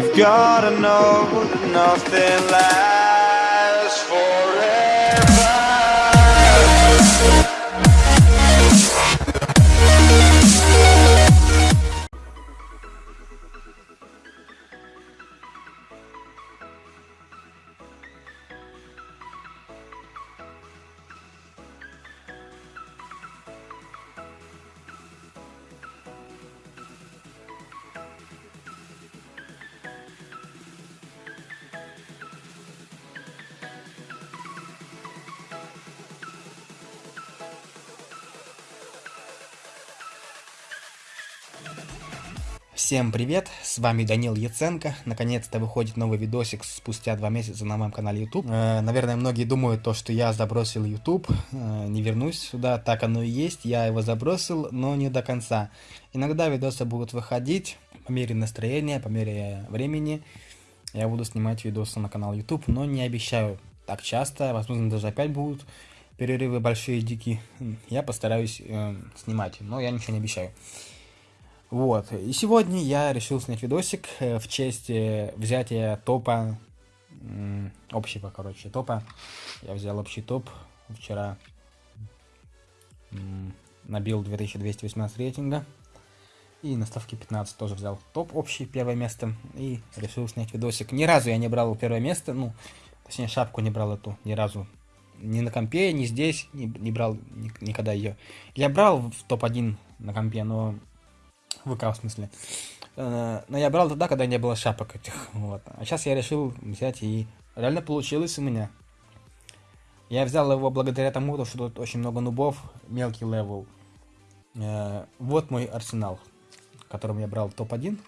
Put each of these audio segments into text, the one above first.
You've gotta know nothing lasts Всем привет, с вами Данил Яценко. Наконец-то выходит новый видосик спустя два месяца на моем канале YouTube. Э, наверное, многие думают то, что я забросил YouTube, э, не вернусь сюда. Так оно и есть, я его забросил, но не до конца. Иногда видосы будут выходить по мере настроения, по мере времени. Я буду снимать видосы на канал YouTube, но не обещаю так часто. Возможно, даже опять будут перерывы большие, дикие. Я постараюсь э, снимать, но я ничего не обещаю. Вот, и сегодня я решил снять видосик э, в честь э, взятия топа, общего, короче, топа. Я взял общий топ вчера, набил 2218 рейтинга. И на ставке 15 тоже взял топ общий, первое место. И решил снять видосик. Ни разу я не брал первое место, ну, точнее шапку не брал эту, ни разу. Ни на компе, ни здесь, не, не брал ни, никогда ее. Я брал в топ-1 на компе, но ВК в смысле. Э, но я брал тогда, когда не было шапок этих. Вот. А сейчас я решил взять и реально получилось у меня. Я взял его благодаря тому, что тут очень много нубов, мелкий левел. Э, вот мой арсенал, которым я брал топ-1.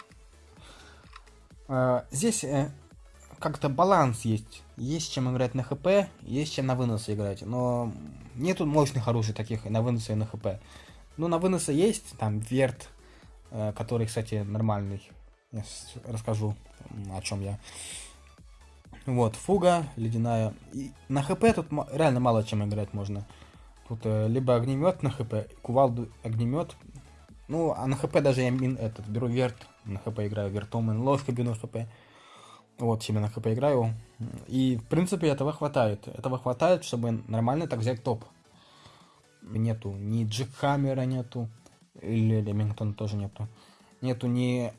Э, здесь как-то баланс есть. Есть чем играть на хп, есть чем на выносы играть. Но нету мощных оружий таких на выносы и на хп. Ну, на выносы есть, там, верт, который, кстати, нормальный. Я расскажу, о чем я. Вот, фуга, ледяная. И на хп тут реально мало чем играть можно. Тут э, либо огнемет на хп, кувалду огнемет. Ну, а на хп даже я мин, этот, беру верт, на хп играю вертом, ложка беру на хп. Вот, себе на хп играю. И, в принципе, этого хватает. Этого хватает, чтобы нормально так взять топ. Нету ни джекхаммера нету. Или Ремингтона тоже нету. Нету ни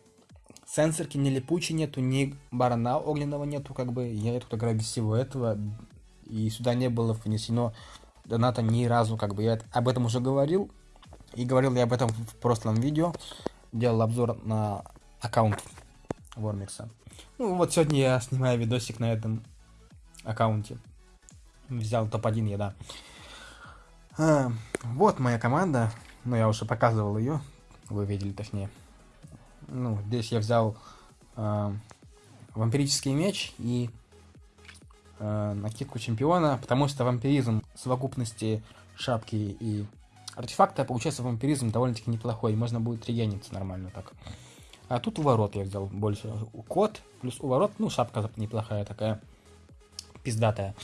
сенсорки, ни липучей нету, ни барана огненного нету, как бы. Я тут играю без всего этого. И сюда не было внесено доната ни разу, как бы. Я об этом уже говорил. И говорил я об этом в прошлом видео. Делал обзор на аккаунт Вормикса. Ну вот сегодня я снимаю видосик на этом аккаунте. Взял топ-1 я, да. А, вот моя команда. Ну, я уже показывал ее. Вы видели, точнее. Ну, здесь я взял э, вампирический меч и э, накидку чемпиона, потому что вампиризм в совокупности шапки и артефакта получается вампиризм довольно-таки неплохой. Можно будет регениться нормально так. А тут уворот я взял больше. Кот плюс уворот. Ну, шапка неплохая такая. Пиздатая.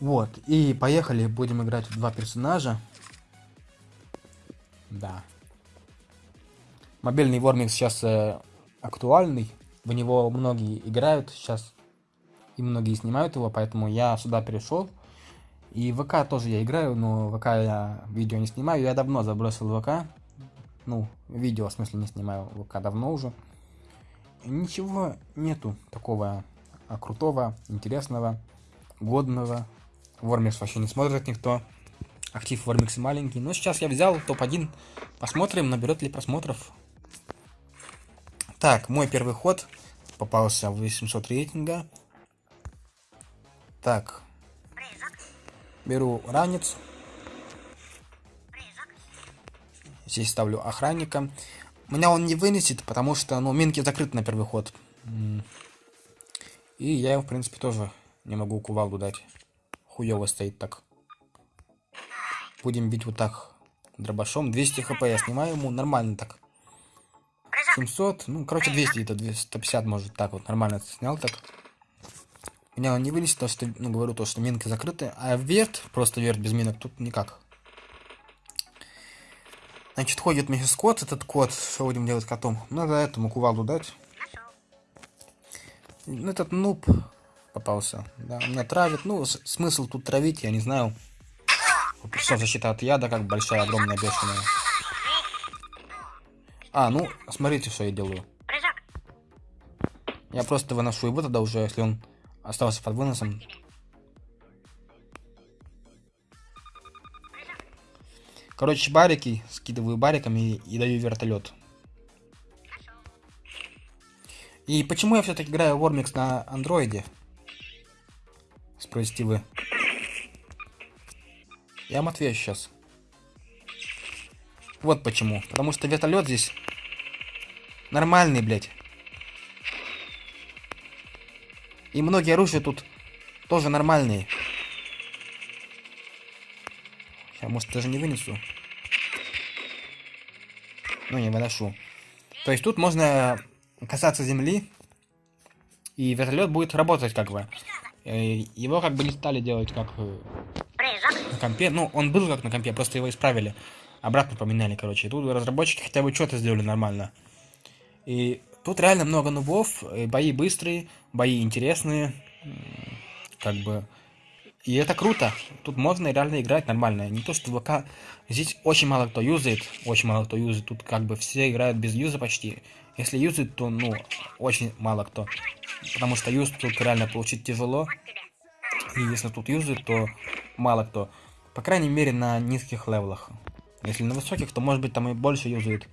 Вот. И поехали. Будем играть в два персонажа. Да. Мобильный Вормикс сейчас э, актуальный. В него многие играют сейчас. И многие снимают его, поэтому я сюда перешел. И ВК тоже я играю, но ВК я видео не снимаю. Я давно забросил ВК. Ну, видео, в смысле, не снимаю ВК давно уже. Ничего нету такого а, крутого, интересного, годного. Вормикс вообще не смотрит никто актив Вармикс маленький. Но сейчас я взял топ-1. Посмотрим, наберет ли просмотров. Так, мой первый ход попался в 800 рейтинга. Так. Беру ранец. Здесь ставлю охранника. Меня он не вынесет, потому что, ну, минки закрыты на первый ход. И я, в принципе, тоже не могу кувалду дать. Хуёво стоит так. Будем бить вот так дробашом. 200 хп я снимаю ему. Нормально так. 700. Ну, короче, 200 это 150 может так вот. Нормально снял так. Меня он не вылезет, то что, ну, говорю то, что минки закрыты. А верт, просто верт без минок, тут никак. Значит, ходит миссис кот, этот кот. Что будем делать котом? Надо этому кувалду дать. Ну, этот нуб попался. Да, меня травит. Ну, смысл тут травить, я не знаю. Что защита от яда, как большая, огромная, бешеная. А, ну, смотрите, что я делаю. Я просто выношу его тогда уже, если он остался под выносом. Короче, барики, скидываю бариками и, и даю вертолет. И почему я все-таки играю Вормикс на андроиде? Спросите вы. Я отвечу сейчас. Вот почему. Потому что вертолет здесь нормальный, блядь. И многие оружия тут тоже нормальные. Я, может, даже не вынесу. Ну, не выношу. То есть тут можно касаться земли, и вертолет будет работать как бы. Э, его как бы не стали делать как э, компе. Ну, он был как на компе, просто его исправили. Обратно поменяли, короче. И тут разработчики хотя бы что-то сделали нормально. И тут реально много нубов, бои быстрые, бои интересные. Как бы и это круто. Тут можно реально играть нормально. Не то, что ВК... Здесь очень мало кто юзает. Очень мало кто юзает. Тут как бы все играют без юза почти. Если юзает, то, ну, очень мало кто. Потому что юз тут реально получить тяжело. И если тут юзает, то мало кто. По крайней мере, на низких левелах. Если на высоких, то, может быть, там и больше юзает.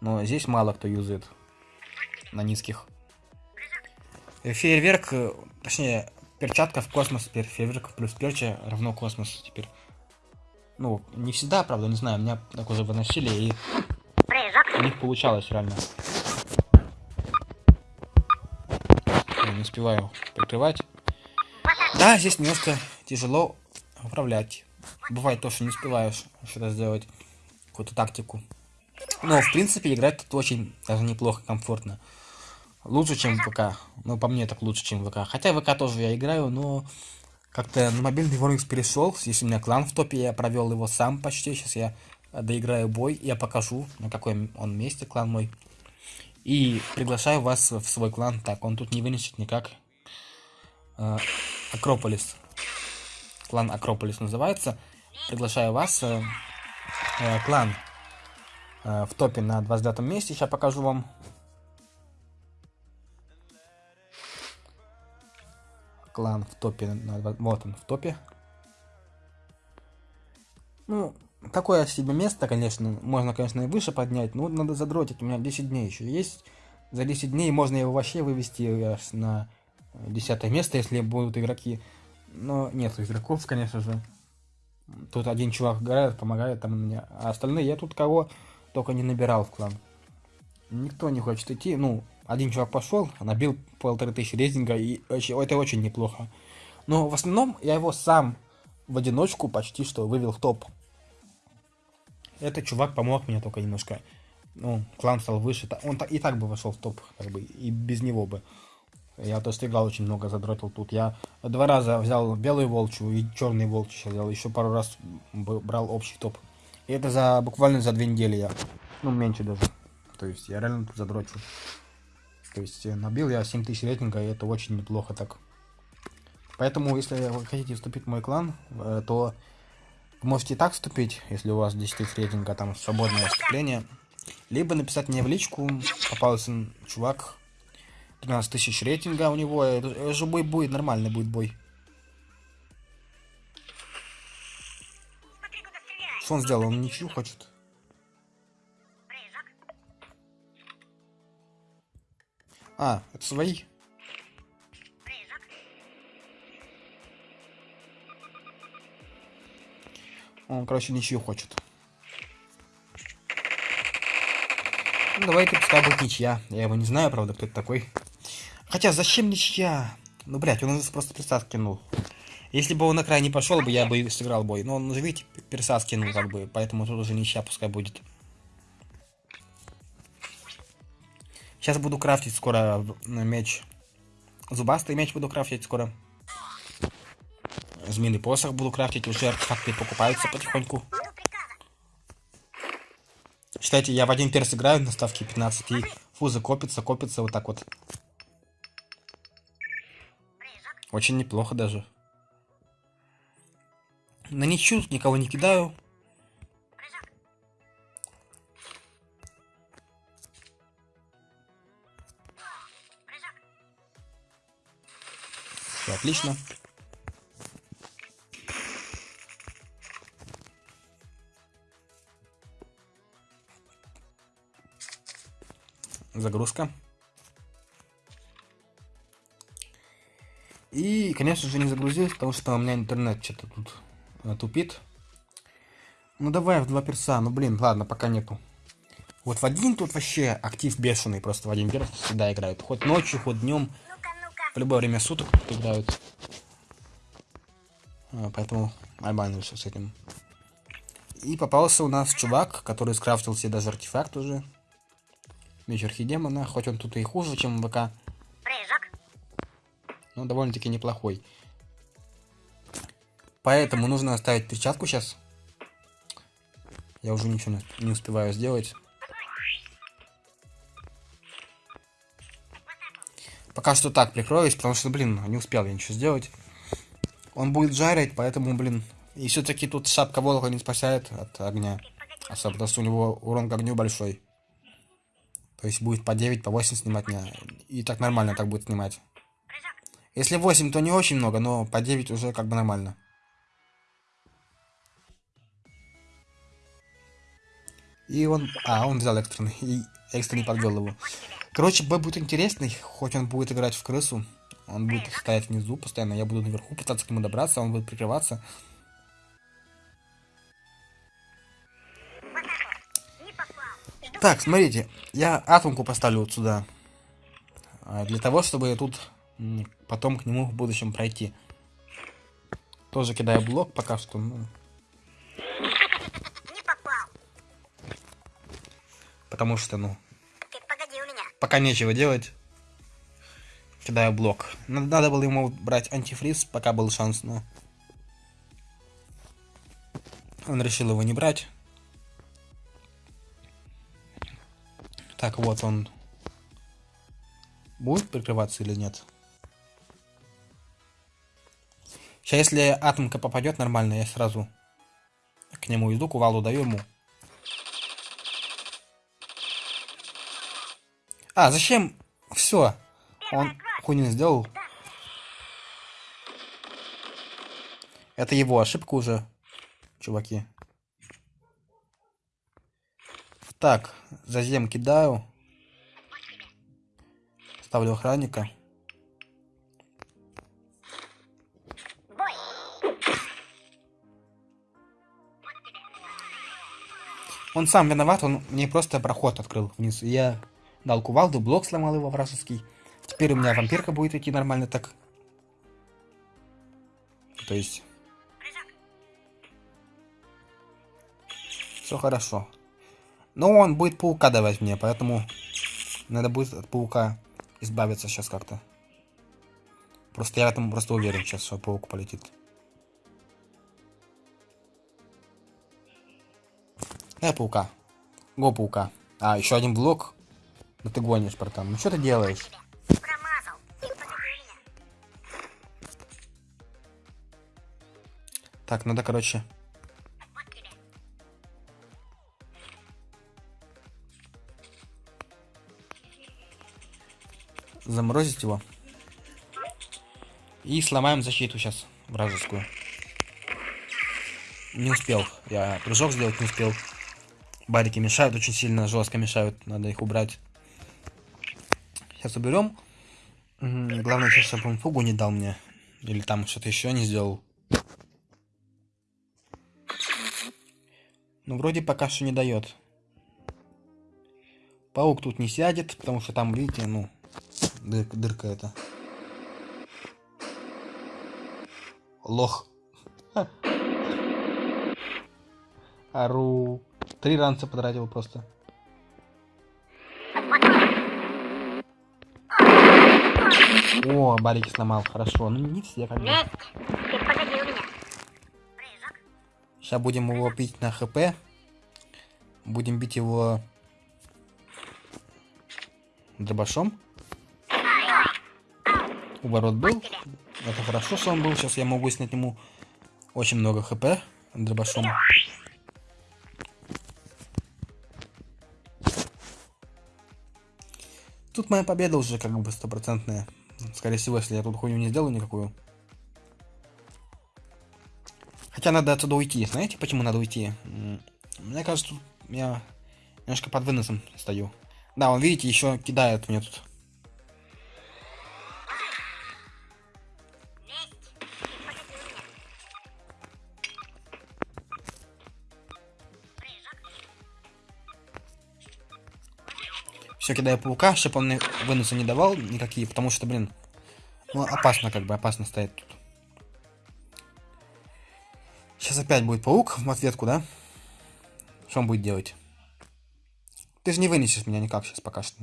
Но здесь мало кто юзает. На низких. Фейерверк, э, точнее, перчатка в космос теперь. Фейерверк плюс перча равно космос теперь. Ну, не всегда, правда, не знаю, меня так уже выносили, и у них получалось реально. Я не успеваю прикрывать. Да, здесь немножко тяжело управлять. Бывает то, что не успеваешь что-то сделать, какую-то тактику. Но, в принципе, играть тут очень даже неплохо, комфортно. Лучше, чем ВК. Ну, по мне так лучше, чем ВК. Хотя ВК тоже я играю, но как-то на мобильный Warmix перешел. Здесь у меня клан в топе, я провел его сам почти. Сейчас я доиграю бой, я покажу, на каком он месте клан мой. И приглашаю вас в свой клан. Так, он тут не вынесет никак. Э, Акрополис. Клан Акрополис называется. Приглашаю вас. Э, э, клан э, в топе на 29 месте. Сейчас покажу вам. клан в топе. Вот он в топе. Ну, такое себе место, конечно. Можно, конечно, и выше поднять, но надо задротить. У меня 10 дней еще есть. За 10 дней можно его вообще вывести на 10 место, если будут игроки. Но нет игроков, конечно же. Тут один чувак играет, помогает там мне. А остальные я тут кого только не набирал в клан. Никто не хочет идти. Ну, один чувак пошел, набил полторы тысячи рейтинга, и это очень неплохо. Но в основном я его сам в одиночку почти что вывел в топ. Этот чувак помог мне только немножко. Ну, клан стал выше. Он и так бы вошел в топ, как бы, и без него бы. Я то играл очень много, задротил тут. Я два раза взял белую волчью и черный волчью взял. Еще пару раз брал общий топ. И это за буквально за две недели я. Ну, меньше даже. То есть я реально тут задрочил. То есть набил я 7000 рейтинга, и это очень неплохо так. Поэтому, если вы хотите вступить в мой клан, э, то можете так вступить, если у вас 10 тысяч рейтинга, там свободное вступление. Либо написать мне в личку, попался чувак, 13 тысяч рейтинга у него, это же бой будет, нормальный будет бой. Что он сделал? Он ничего хочет. А, это свои? Он, короче, ничью хочет. Ну, давайте пускай будет ничья. Я его не знаю, правда, кто это такой. Хотя, зачем ничья? Ну, блядь, он просто персас кинул. Если бы он на край не пошел бы, я бы сыграл бой. Но он видите, персас кинул, как бы. Поэтому тут уже ничья пускай будет. Сейчас буду крафтить скоро меч. Зубастый меч буду крафтить скоро. Змеиный посох буду крафтить. Уже артефакты покупаются потихоньку. Считайте, я в один перс играю на ставке 15 и фузы копится, копится вот так вот. Очень неплохо даже. На ничью никого не кидаю. Все отлично. Загрузка. И, конечно же, не загрузилось, потому что у меня интернет что-то тут э, тупит. Ну давай в два перса, ну блин, ладно, пока нету. Вот в один тут вообще актив бешеный, просто в один перс всегда играют. Хоть ночью, хоть днем, в любое время суток играют. А, поэтому все с этим. И попался у нас чувак, который скрафтил себе даже артефакт уже. Меч Архидемона, хоть он тут и хуже, чем ВК. Но довольно-таки неплохой. Поэтому нужно оставить перчатку сейчас. Я уже ничего не успеваю сделать. Пока что так прикроюсь, потому что, блин, не успел я ничего сделать. Он будет жарить, поэтому, блин. И все-таки тут шапка волка не спасает от огня. Особенно потому что у него урон к огню большой. То есть будет по 9, по 8 снимать меня. И так нормально так будет снимать. Если 8, то не очень много, но по 9 уже как бы нормально. И он... А, он взял экстренный. И экстренный подвел его. Короче, бой будет интересный. Хоть он будет играть в крысу. Он будет стоять внизу постоянно. Я буду наверху пытаться к нему добраться. Он будет прикрываться. Так, смотрите. Я атомку поставлю вот сюда. А, Для того, чтобы тут потом к нему в будущем пройти. Тоже кидаю блок пока что. ну, Не попал. потому что, ну, Ты погоди у меня. пока нечего делать. Кидаю блок. Надо, надо было ему брать антифриз, пока был шанс, но... Он решил его не брать. Так, вот он. Будет прикрываться или нет? Сейчас, если атомка попадет нормально, я сразу к нему иду, кувалду даю ему. А, зачем? Все. Он хуйню сделал. Это его ошибка уже, чуваки. Так, зазем кидаю. Ставлю охранника. Он сам виноват, он мне просто проход открыл вниз. Я дал кувалду, блок сломал его вражеский. Теперь у меня вампирка будет идти нормально так. То есть... Все хорошо. Но он будет паука давать мне, поэтому надо будет от паука избавиться сейчас как-то. Просто я в этом просто уверен сейчас, что паук полетит. Дай паука. Го паука. А, еще один блок. Да ты гонишь, братан. Ну что ты делаешь? Так, надо, короче... Заморозить его. И сломаем защиту сейчас вражескую. Не успел. Я прыжок сделать не успел. Барики мешают очень сильно, жестко мешают. Надо их убрать. Сейчас уберем. Главное, сейчас, чтобы он фугу не дал мне. Или там что-то еще не сделал. Ну, вроде пока что не дает. Паук тут не сядет, потому что там, видите, ну, дыр- дырка это. Лох. Ха. Три ранца потратил просто. О, барики сломал, хорошо. Ну не все как бы. Сейчас будем его бить на хп. Будем бить его дробашом. Уворот был. Это хорошо, что он был. Сейчас я могу снять ему очень много хп дробашом. Тут моя победа уже как бы стопроцентная. Скорее всего, если я тут хуйню не сделаю никакую. Хотя надо отсюда уйти. Знаете, почему надо уйти? Мне кажется, я немножко под выносом стою. Да, он, видите, еще кидает мне тут. Все кидаю паука, чтобы он мне выноса не давал никакие, потому что, блин, ну опасно как бы, опасно стоять тут. Сейчас опять будет паук в ответку, да? Что он будет делать? Ты же не вынесешь меня никак сейчас пока что.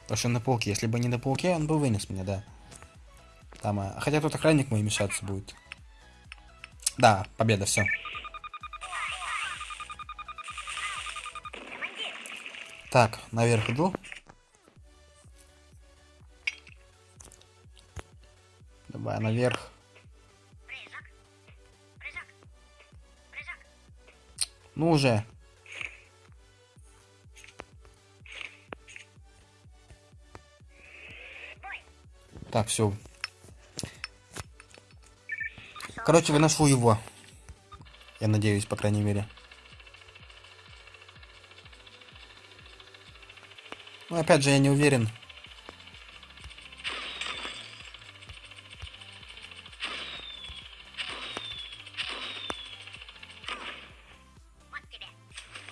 Потому что на пауке. Если бы не на пауке, он бы вынес меня, да. Там, а... Хотя тут охранник мой мешаться будет. Да, победа, все. Так, наверх иду. Давай наверх. Ну уже. Так, все. Короче, выношу его. Я надеюсь, по крайней мере. Ну, опять же, я не уверен.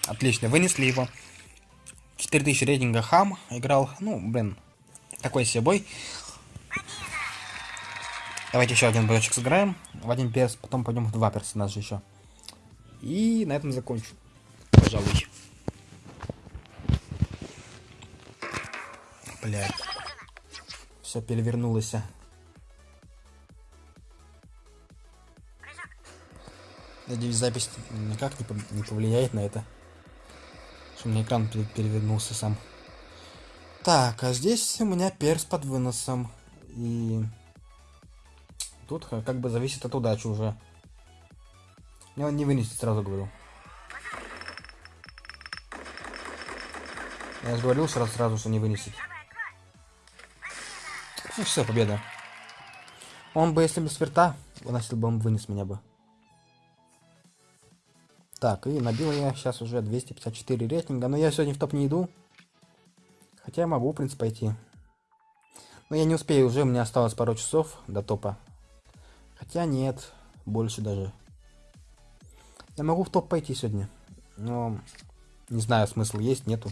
Отлично, вынесли его. 4000 рейтинга хам. Играл, ну, блин, такой себе бой. Давайте еще один боечек сыграем. В один перс, потом пойдем в два персонажа еще. И на этом закончу. Пожалуй. Блять. Все перевернулось. Прыжок. Надеюсь, запись никак не, пов- не повлияет на это. Что у меня экран пере- перевернулся сам. Так, а здесь у меня перс под выносом. И тут как бы зависит от удачи уже. Мне он не вынесет, сразу говорю. Я же говорил сразу, сразу, что не вынесет. Ну все, победа. Он бы, если бы с верта выносил бы, он вынес меня бы. Так, и набил я сейчас уже 254 рейтинга, но я сегодня в топ не иду. Хотя я могу, в принципе, пойти. Но я не успею уже, меня осталось пару часов до топа. Хотя нет, больше даже. Я могу в топ пойти сегодня. Но не знаю, смысл есть, нету.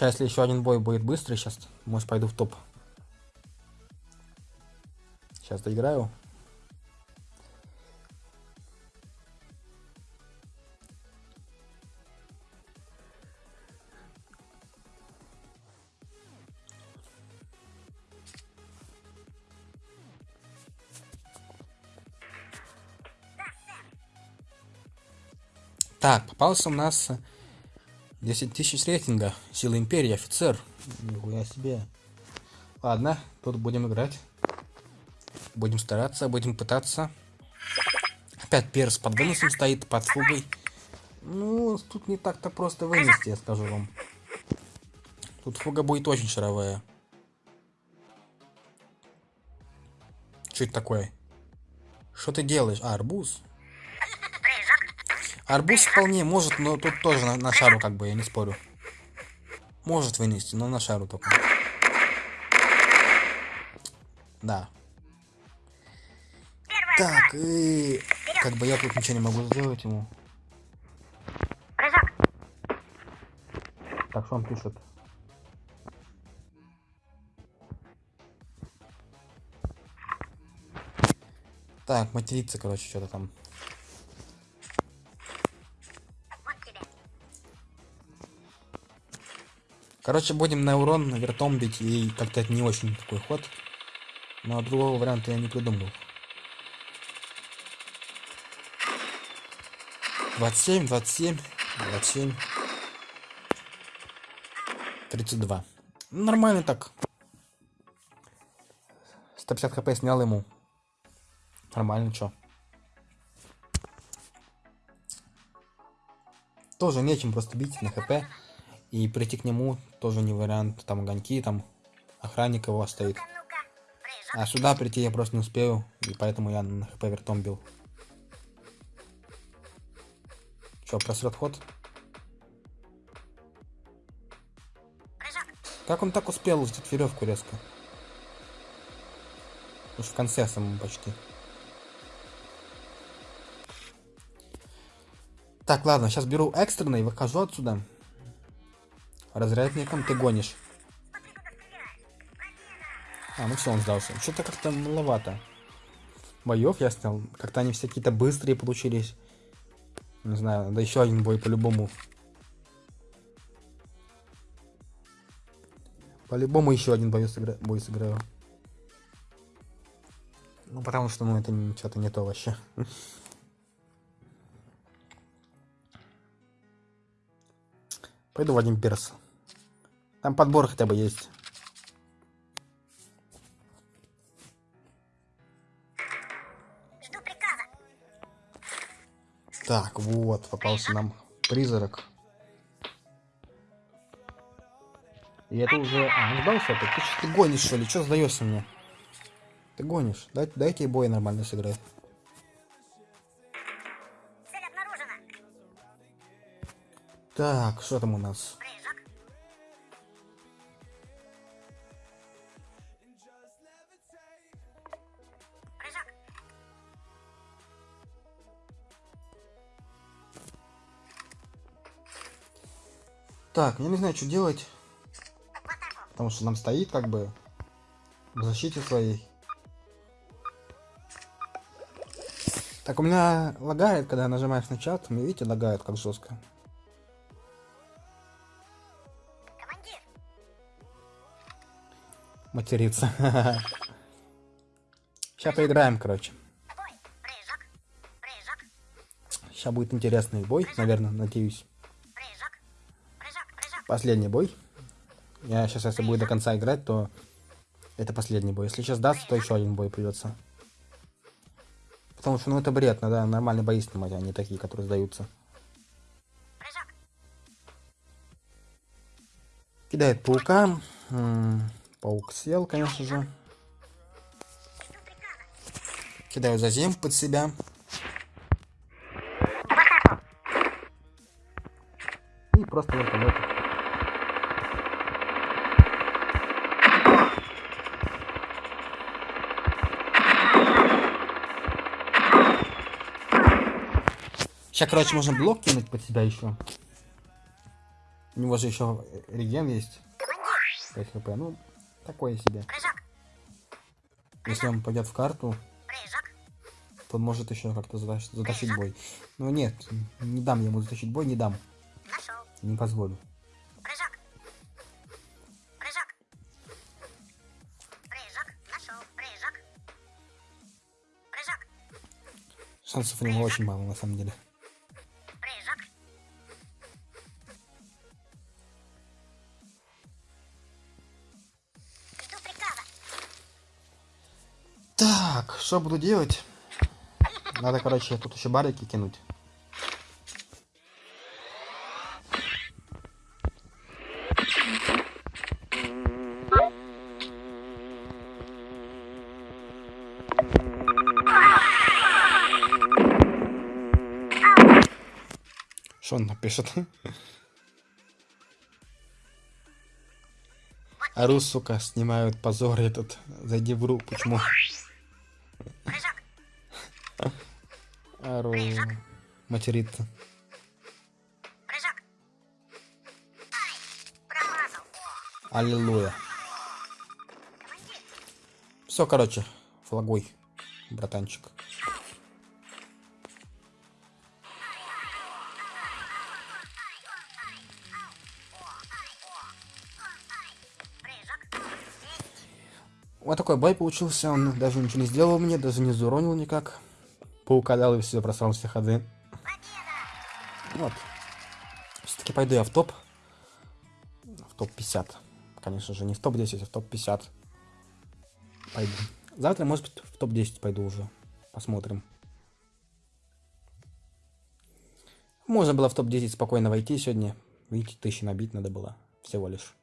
Сейчас, если еще один бой будет быстрый, сейчас, может, пойду в топ. Сейчас доиграю. Так, попался у нас 10 тысяч рейтинга. Сила Империи, офицер. Нихуя себе. Ладно, тут будем играть. Будем стараться, будем пытаться. Опять перс под выносом стоит, под фугой. Ну, тут не так-то просто вынести, я скажу вам. Тут фуга будет очень шаровая. Что это такое? Что ты делаешь? А, арбуз? Арбуз вполне может, но тут тоже на, на шару как бы, я не спорю. Может вынести, но на шару только. Да. Так, и... Как бы я тут ничего не могу сделать ему. Так, что он пишет? Так, материться, короче, что-то там. Короче, будем на урон вертом бить, и как-то это не очень такой ход. Но другого варианта я не придумал. 27, 27, 27. 32. Нормально так. 150 хп снял ему. Нормально, чё. Тоже нечем просто бить на хп. И прийти к нему тоже не вариант. Там огоньки, там охранник его стоит. А сюда прийти я просто не успею. И поэтому я на хп вертом бил. Чё, просрет ход? Как он так успел взять веревку резко? Уж в конце самом почти. Так, ладно, сейчас беру экстренный, выхожу отсюда. Разрядником ты гонишь. А, ну все, он сдался. Что-то как-то маловато. Боев я снял. Как-то они все какие-то быстрые получились. Не знаю, надо еще один бой по-любому. По-любому еще один бой, сыгра... бой сыграю. Ну, потому что, ну, это что-то не то вообще. Пойду в один перс. Там подбор хотя бы есть. Так, вот, попался нам призрак. И это уже... А, он сдался опять. Ты, что, ты гонишь, что ли? Что сдаешься мне? Ты гонишь. Дай, дайте бой нормально сыграть. Так, что там у нас? Так, я не знаю, что делать. Потому что нам стоит как бы в защите своей. Так, у меня лагает, когда нажимаешь на чат. Мне, видите, лагает как жестко. Материться. Сейчас поиграем, короче. Сейчас будет интересный бой, наверное, надеюсь. Последний бой. Я сейчас, если будет до конца играть, то это последний бой. Если сейчас даст, то еще один бой придется. Потому что, ну, это бред, надо нормальные бои снимать, а не такие, которые сдаются. Кидает паука. Паук сел, конечно же. Кидаю зазем под себя. И просто вертолет. Сейчас, короче, можно блок кинуть под себя еще. У него же еще реген есть. Командир. 5 хп. Ну, такое себе. Прыжок. Если он пойдет в карту, Прыжок. то он может еще как-то затащ- затащить бой. Но нет, не дам ему затащить бой, не дам. Нашел. Не позволю. Прыжок. Прыжок. Прыжок. Нашел. Прыжок. Прыжок. Шансов у него очень мало, на самом деле. Что буду делать? Надо, короче, тут еще барики кинуть. Что он напишет? Ору, сука, снимают позор этот. Зайди в руку, почему? Материться. Аллилуйя. Все, короче, флагой, братанчик. Вот такой бой получился, он даже ничего не сделал мне, даже не зауронил никак. Паука дал и все, просрал все ходы. Вот. Все-таки пойду я в топ. В топ 50. Конечно же, не в топ 10, а в топ 50. Пойду. Завтра, может быть, в топ-10 пойду уже. Посмотрим. Можно было в топ-10 спокойно войти сегодня. Видите, тысячи набить надо было. Всего лишь.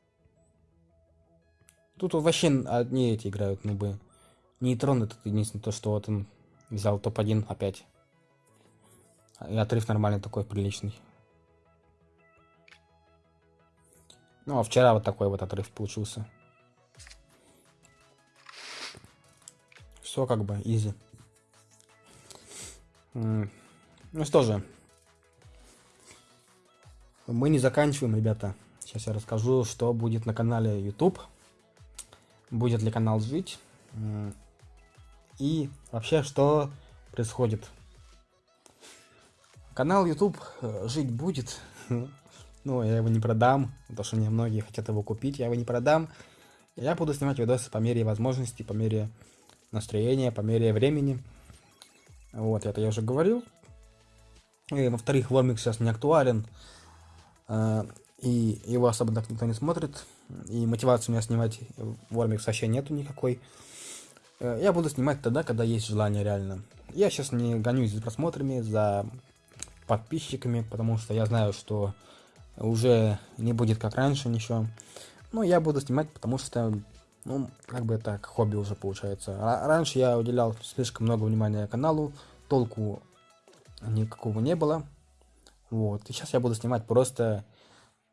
Тут вообще одни эти играют, ну бы. Нейтрон это единственное то, что вот он взял топ-1 опять. И отрыв нормальный такой, приличный. Ну, а вчера вот такой вот отрыв получился. Все как бы, изи. Ну что же. Мы не заканчиваем, ребята. Сейчас я расскажу, что будет на канале YouTube. Будет ли канал жить. И вообще, что происходит. Канал YouTube э, жить будет. Ну, я его не продам, потому что мне многие хотят его купить, я его не продам. Я буду снимать видосы по мере возможности, по мере настроения, по мере времени. Вот, это я уже говорил. Во-вторых, Вормик сейчас не актуален. Э, и его особо так никто не смотрит. И мотивации у меня снимать Вормик вообще нету никакой. Э, я буду снимать тогда, когда есть желание реально. Я сейчас не гонюсь за просмотрами, за подписчиками, потому что я знаю, что уже не будет как раньше ничего. Но я буду снимать, потому что, ну, как бы это хобби уже получается. Раньше я уделял слишком много внимания каналу, толку никакого не было. Вот, и сейчас я буду снимать просто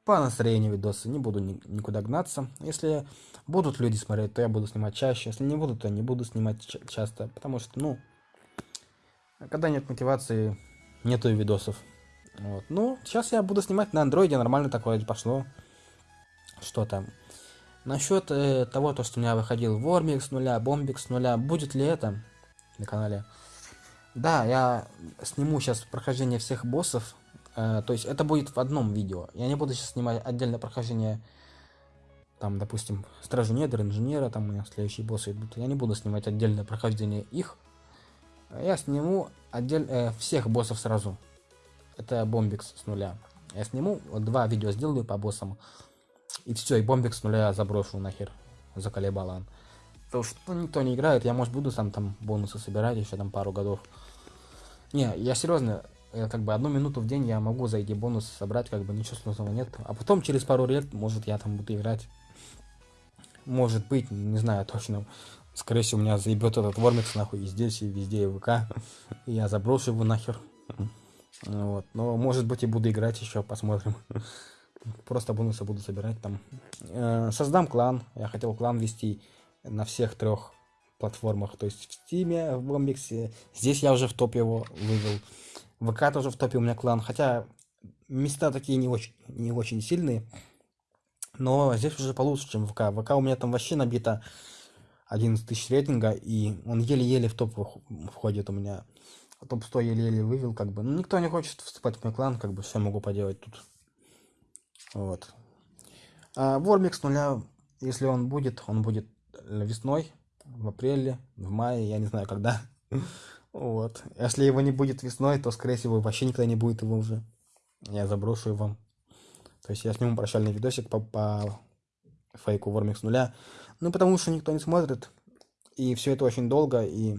по настроению видосы, не буду ни, никуда гнаться. Если будут люди смотреть, то я буду снимать чаще, если не будут, то не буду снимать часто, потому что, ну, когда нет мотивации, нету видосов. Вот. Ну, сейчас я буду снимать на андроиде, нормально такое пошло. Что там? Насчет э, того, то, что у меня выходил Вормик с нуля, Бомбик с нуля, будет ли это на канале? Да, я сниму сейчас прохождение всех боссов. Э, то есть это будет в одном видео. Я не буду сейчас снимать отдельное прохождение, там, допустим, Стражу Недр, Инженера, там у меня следующие боссы идут. Я не буду снимать отдельное прохождение их. Я сниму отдель, э, всех боссов сразу. Это бомбикс с нуля. Я сниму, вот два видео сделаю по боссам. И все, и бомбикс с нуля заброшу нахер. Заколебала. Потому что никто не играет, я, может, буду сам там бонусы собирать еще там пару годов. Не, я серьезно, я, как бы одну минуту в день я могу за эти бонусы собрать, как бы ничего сложного нет. А потом через пару лет, может, я там буду играть. Может быть, не знаю точно. Скорее всего, у меня заебет этот Вормикс нахуй и здесь, и везде, и ВК. И я заброшу его нахер. Вот. Но может быть и буду играть еще, посмотрим. Просто бонусы буду собирать там. Э, создам клан. Я хотел клан вести на всех трех платформах. То есть в Steam, в Бомбиксе. Здесь я уже в топе его вывел. ВК тоже в топе у меня клан. Хотя места такие не очень, не очень сильные. Но здесь уже получше, чем ВК. ВК у меня там вообще набито 11 тысяч рейтинга. И он еле-еле в топ входит у меня топ-100 еле-еле вывел, как бы. Ну, никто не хочет вступать в мой клан, как бы, все могу поделать тут. Вот. А Вормик с нуля, если он будет, он будет весной, в апреле, в мае, я не знаю когда. Вот. Если его не будет весной, то, скорее всего, вообще никогда не будет его уже. Я заброшу его. То есть я сниму прощальный видосик по, по фейку Вормик с нуля. Ну, потому что никто не смотрит. И все это очень долго, и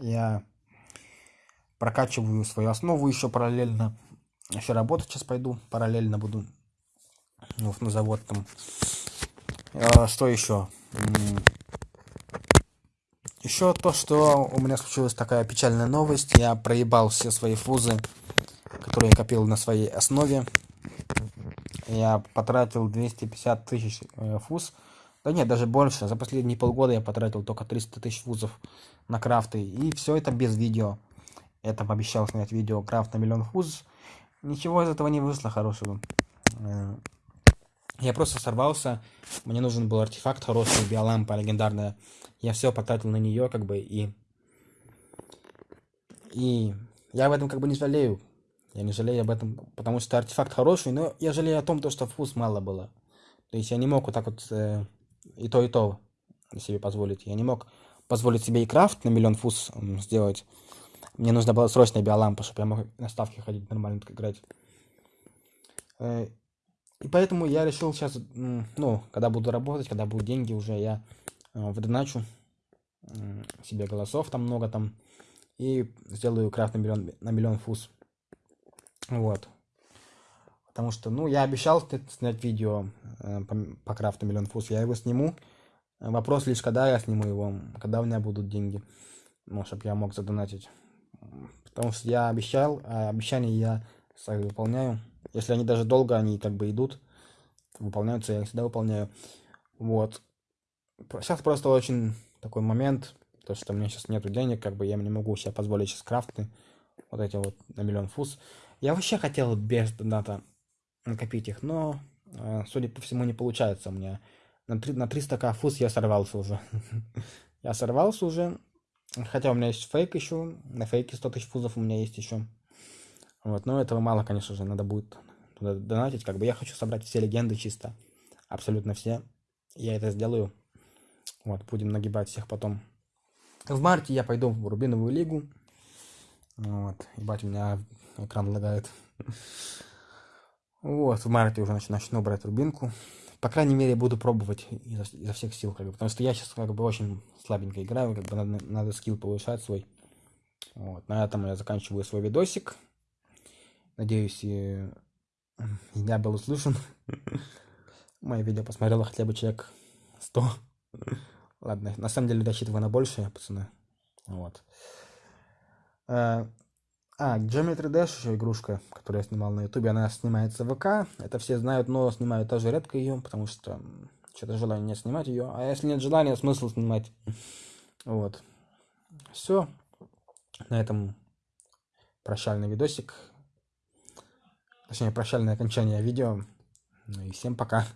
я прокачиваю свою основу еще параллельно. Еще работать сейчас пойду, параллельно буду вот, на завод там. А, что еще? Еще то, что у меня случилась такая печальная новость. Я проебал все свои фузы, которые я копил на своей основе. Я потратил 250 тысяч э, фуз. Да нет, даже больше. За последние полгода я потратил только 300 тысяч фузов на крафты. И все это без видео. Я там обещал снять видео крафт на миллион фуз. Ничего из этого не вышло хорошего. Э, я просто сорвался. Мне нужен был артефакт хороший, биолампа легендарная. Я все потратил на нее, как бы, и... И я об этом как бы не жалею. Я не жалею об этом, потому что артефакт хороший, но я жалею о том, то, что фуз мало было. То есть я не мог вот так вот э, и то, и то себе позволить. Я не мог позволить себе и крафт на миллион фуз сделать. Мне нужна была срочная биолампа, чтобы я мог на ставке ходить нормально так играть. Э, и поэтому я решил сейчас, ну, когда буду работать, когда будут деньги уже, я э, в доначу м, себе голосов, там много там, и сделаю крафт на миллион, на миллион фуз. Вот. Потому что, ну, я обещал снять видео э, по, по крафту миллион фуз, я его сниму. Вопрос лишь, когда я сниму его, когда у меня будут деньги, ну, чтобы я мог задонатить. Потому что я обещал, а обещания я свои выполняю. Если они даже долго, они как бы идут, выполняются, я их всегда выполняю. Вот. Сейчас просто очень такой момент, то, что у меня сейчас нету денег, как бы я не могу себе позволить сейчас крафты, вот эти вот на миллион фуз. Я вообще хотел без доната накопить их, но, э, судя по всему, не получается у меня. На, три, на 300к фуз я сорвался уже. Я сорвался уже, хотя у меня есть фейк еще, на фейке 100 тысяч фузов у меня есть еще. Вот, но этого мало, конечно же, надо будет туда донатить. Как бы я хочу собрать все легенды чисто, абсолютно все. Я это сделаю. Вот, будем нагибать всех потом. В марте я пойду в Рубиновую лигу. Вот, ебать, у меня экран лагает. Вот, в марте уже нач- начну брать Рубинку. По крайней мере, буду пробовать изо, изо всех сил, как бы, потому что я сейчас как бы очень слабенько играю, как бы надо, надо скилл повышать свой. Вот, на этом я заканчиваю свой видосик. Надеюсь, и я был услышан. Мое видео посмотрело хотя бы человек 100. Ладно, на самом деле рассчитываю на большее, пацаны. Вот. А, Geometry Dash еще игрушка, которую я снимал на ютубе, она снимается в ВК. Это все знают, но снимаю тоже редко ее, потому что что-то желания нет снимать ее. А если нет желания, смысл снимать. Вот. Все. На этом прощальный видосик. Точнее, прощальное окончание видео. Ну и всем пока.